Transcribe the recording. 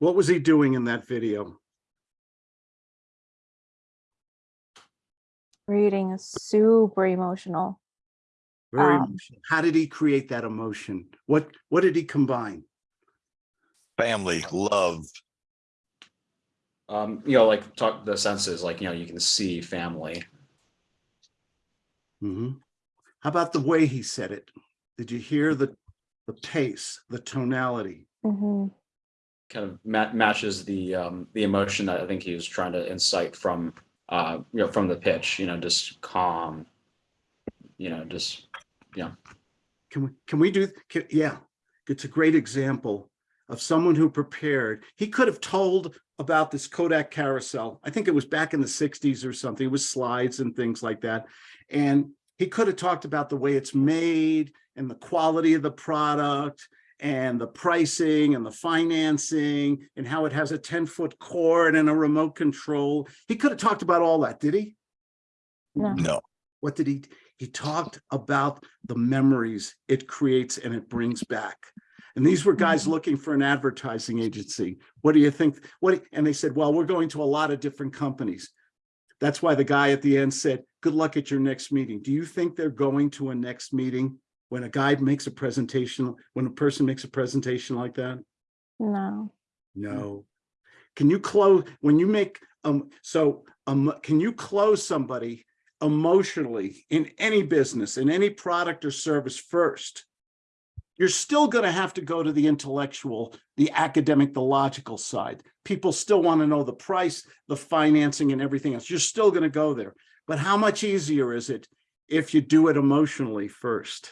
What was he doing in that video? Reading is super emotional. Very Um, emotional. How did he create that emotion? What, what did he combine? family, love, Um, you know, like talk the senses, like, you know, you can see family. Mm -hmm. How about the way he said it? Did you hear the, the pace, the tonality? Mhm. Kind of ma- matches the um, the emotion that I think he was trying to incite from uh, you know from the pitch. You know, just calm. You know, just yeah. Can we, can we do, can, yeah, it's a great example of someone who prepared. He could have told about this Kodak carousel. I think it was back in the sixties or something. It was slides and things like that. And he could have talked about the way it's made and the quality of the product and the pricing and the financing and how it has a 10 foot cord and a remote control. He could have talked about all that, did he? No. no, What did he, he talked about the memories it creates and it brings back. And these were guys Mhm. looking for an advertising agency. What do you think? What, and they said, well, we're going to a lot of different companies. That's why the guy at the end said, good luck at your next meeting. Do you think they're going to a next meeting when a guy makes a presentation, when a person makes a presentation like that? No. No. Can you close, when you make, um, so, um, can you close somebody emotionally in any business, in any product or service first? You're still gonna have to go to the intellectual, the academic, the logical side. People still wanna know the price, the financing and everything else. You're still gonna go there. But how much easier is it if you do it emotionally first?